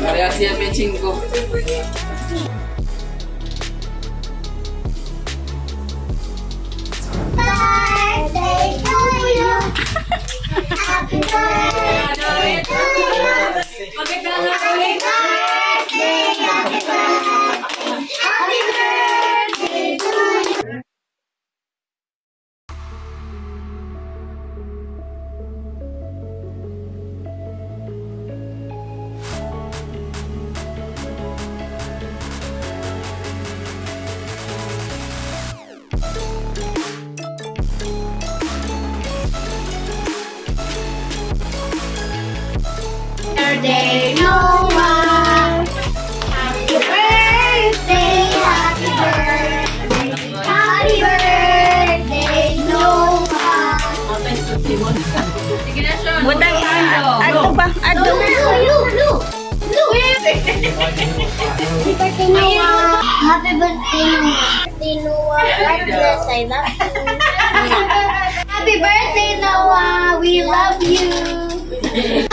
Variasi siap matching. birthday, Noah! Happy birthday, happy birthday, happy birthday, Noah! Sige na, Sean. Butang, ato pa, ato. Blue, blue, blue. Happy birthday, Noah! Happy birthday, Noah! Happy Noah! I love you! Happy birthday, Noah! We love you!